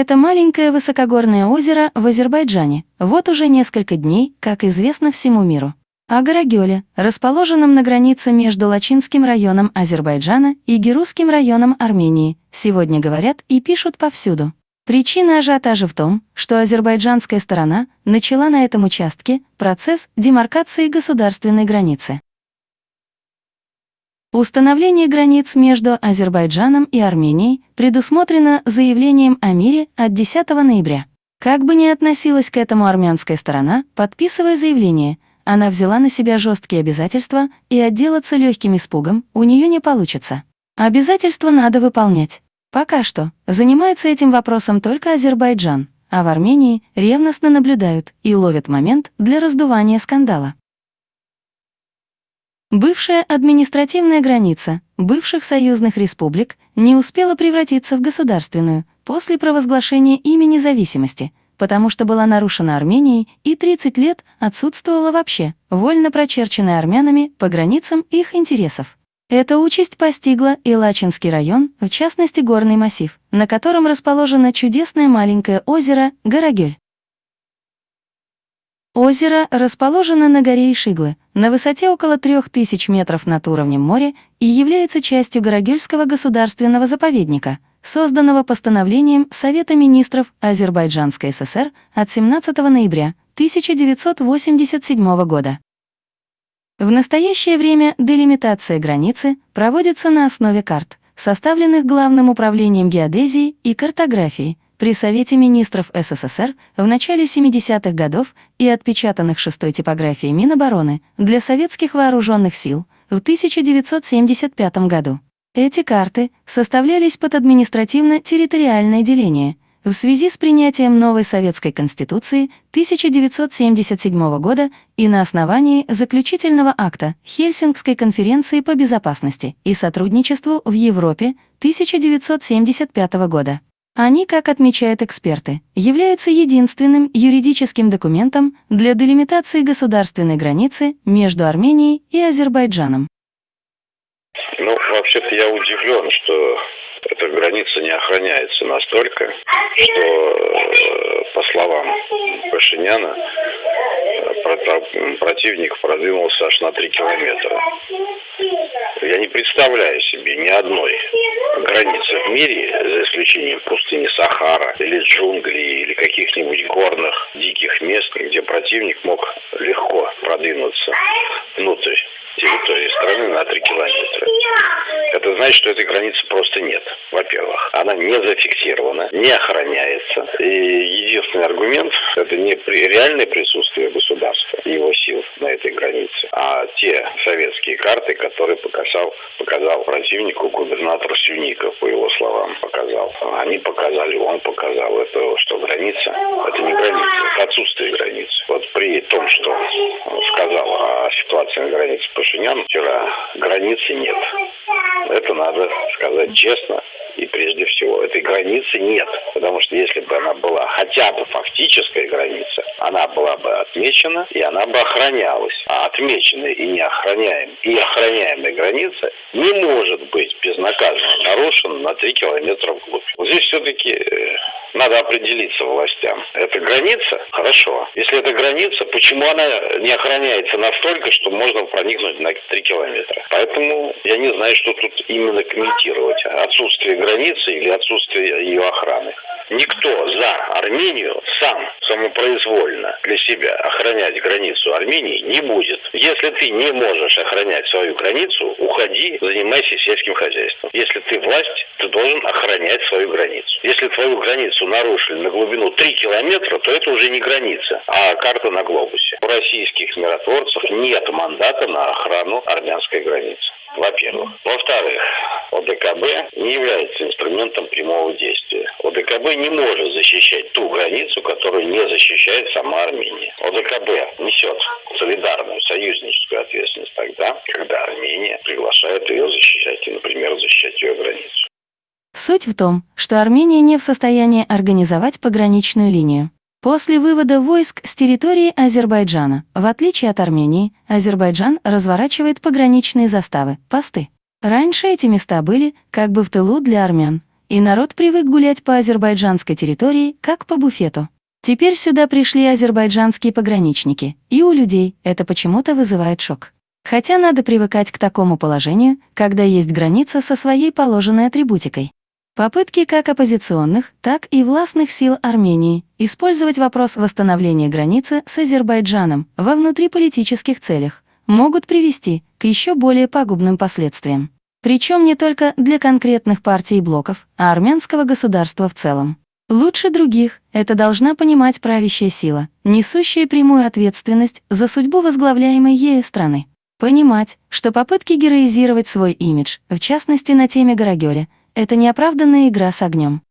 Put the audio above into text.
Это маленькое высокогорное озеро в Азербайджане. Вот уже несколько дней, как известно всему миру. О Гарагёле, расположенном на границе между Лачинским районом Азербайджана и Герусским районом Армении, сегодня говорят и пишут повсюду. Причина ажиотажа в том, что азербайджанская сторона начала на этом участке процесс демаркации государственной границы. Установление границ между Азербайджаном и Арменией предусмотрено заявлением о мире от 10 ноября. Как бы ни относилась к этому армянская сторона, подписывая заявление, она взяла на себя жесткие обязательства, и отделаться легким испугом у нее не получится. Обязательства надо выполнять. Пока что занимается этим вопросом только Азербайджан, а в Армении ревностно наблюдают и ловят момент для раздувания скандала. Бывшая административная граница бывших союзных республик не успела превратиться в государственную после провозглашения ими независимости, потому что была нарушена Арменией и 30 лет отсутствовала вообще, вольно прочерченная армянами по границам их интересов. Эта участь постигла и Лачинский район, в частности горный массив, на котором расположено чудесное маленькое озеро Гарагель. Озеро расположено на горе Ишиглы, на высоте около 3000 метров над уровнем моря и является частью Гарагельского государственного заповедника, созданного постановлением Совета министров Азербайджанской ССР от 17 ноября 1987 года. В настоящее время делимитация границы проводится на основе карт, составленных Главным управлением геодезии и картографии при Совете министров СССР в начале 70-х годов и отпечатанных шестой типографией Минобороны для советских вооруженных сил в 1975 году. Эти карты составлялись под административно-территориальное деление – в связи с принятием новой Советской Конституции 1977 года и на основании заключительного акта Хельсингской конференции по безопасности и сотрудничеству в Европе 1975 года. Они, как отмечают эксперты, являются единственным юридическим документом для делимитации государственной границы между Арменией и Азербайджаном. Ну, вообще-то я удивлен, что эта граница не охраняется настолько, что, э, по словам Пашиняна, противник продвинулся аж на 3 километра. Я не представляю себе ни одной границы в мире, за исключением пустыни Сахара или джунглей, или каких-нибудь горных диких мест, где противник мог легко продвинуться внутрь территории страны на 3 километра. Это значит, что этой границы просто нет, во-первых. Она не зафиксирована, не охраняется. И единственный аргумент – это не реальное присутствие государства его сил на этой границе, а те советские карты, которые показал, показал противнику губернатор Сюников, по его словам, показал. Они показали, он показал это, что граница – это не граница, это отсутствие границы. Вот при том, что сказал о ситуации на границе Пашинян вчера, границы нет. Это надо сказать честно. И прежде всего, этой границы нет. Потому что если бы она была хотя бы фактическая граница, она была бы отмечена, и она бы охранялась. А отмеченная и не и охраняемая граница не может быть безнаказанно нарушена на 3 километра вглубь. Вот здесь все-таки э, надо определиться властям. Это граница? Хорошо. Если это граница, почему она не охраняется настолько, что можно проникнуть на 3 километра? Поэтому я не знаю, что тут именно комментировать. Отсутствие границы или отсутствие ее охраны. Никто за Армению сам самопроизвольно для себя охранять границу Армении не будет. Если ты не можешь охранять свою границу, уходи, занимайся сельским хозяйством. Если ты власть, ты должен охранять свою границу. Если твою границу нарушили на глубину 3 километра, то это уже не граница, а карта на глобусе. У российских миротворцев нет мандата на охрану армянской границы во-первых. Во-вторых, ОДКБ не является инструментом прямого действия. ОДКБ не может защищать ту границу, которую не защищает сама Армения. ОДКБ несет солидарную союзническую ответственность тогда, когда Армения приглашает ее защищать, например, защищать ее границу. Суть в том, что Армения не в состоянии организовать пограничную линию. После вывода войск с территории Азербайджана, в отличие от Армении, Азербайджан разворачивает пограничные заставы, посты. Раньше эти места были как бы в тылу для армян, и народ привык гулять по азербайджанской территории, как по буфету. Теперь сюда пришли азербайджанские пограничники, и у людей это почему-то вызывает шок. Хотя надо привыкать к такому положению, когда есть граница со своей положенной атрибутикой. Попытки как оппозиционных, так и властных сил Армении использовать вопрос восстановления границы с Азербайджаном во внутриполитических целях могут привести к еще более пагубным последствиям. Причем не только для конкретных партий и блоков, а армянского государства в целом. Лучше других это должна понимать правящая сила, несущая прямую ответственность за судьбу возглавляемой ею страны. Понимать, что попытки героизировать свой имидж, в частности на теме Гарагёля, это неоправданная игра с огнем.